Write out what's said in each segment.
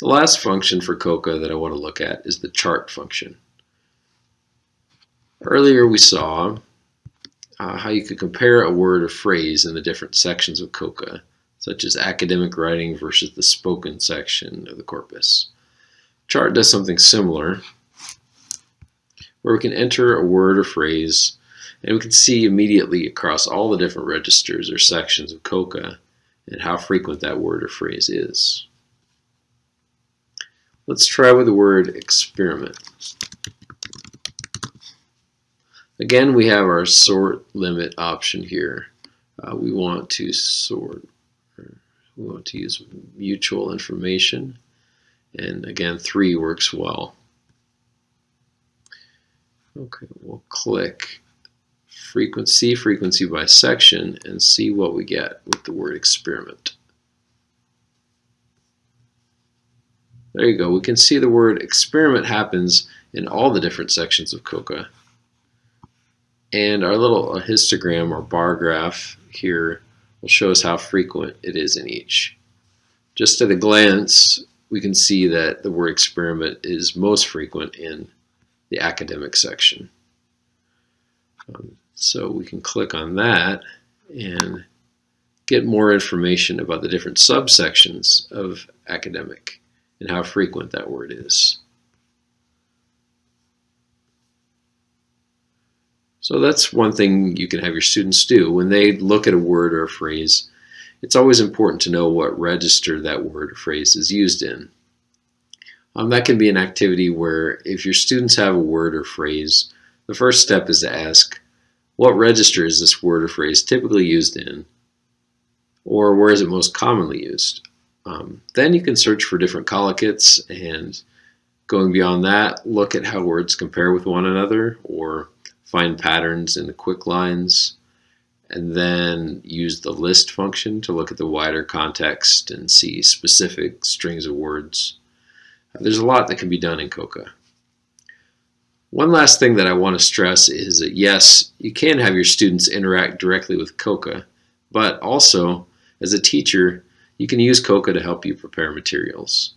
The last function for COCA that I want to look at is the chart function. Earlier we saw uh, how you could compare a word or phrase in the different sections of COCA, such as academic writing versus the spoken section of the corpus. Chart does something similar, where we can enter a word or phrase and we can see immediately across all the different registers or sections of COCA and how frequent that word or phrase is. Let's try with the word experiment. Again, we have our sort limit option here. Uh, we want to sort, we want to use mutual information. And again, 3 works well. Okay, we'll click frequency, frequency by section, and see what we get with the word experiment. There you go. We can see the word experiment happens in all the different sections of COCA. And our little histogram or bar graph here will show us how frequent it is in each. Just at a glance, we can see that the word experiment is most frequent in the academic section. Um, so we can click on that and get more information about the different subsections of academic and how frequent that word is. So that's one thing you can have your students do. When they look at a word or a phrase, it's always important to know what register that word or phrase is used in. Um, that can be an activity where if your students have a word or phrase, the first step is to ask, what register is this word or phrase typically used in? Or where is it most commonly used? Um, then you can search for different collocates and going beyond that, look at how words compare with one another or find patterns in the KWIC lines, and then use the list function to look at the wider context and see specific strings of words. There's a lot that can be done in COCA. One last thing that I want to stress is that yes, you can have your students interact directly with COCA, but also as a teacher, you can use COCA to help you prepare materials.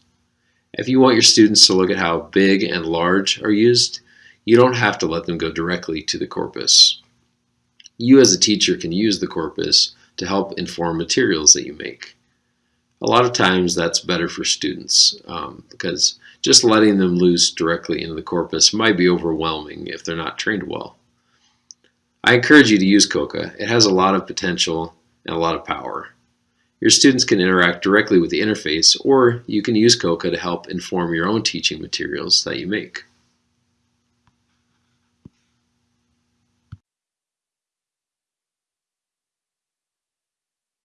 If you want your students to look at how big and large are used, you don't have to let them go directly to the corpus. You as a teacher can use the corpus to help inform materials that you make. A lot of times that's better for students um, because just letting them loose directly into the corpus might be overwhelming if they're not trained well. I encourage you to use COCA. It has a lot of potential and a lot of power. Your students can interact directly with the interface or you can use COCA to help inform your own teaching materials that you make.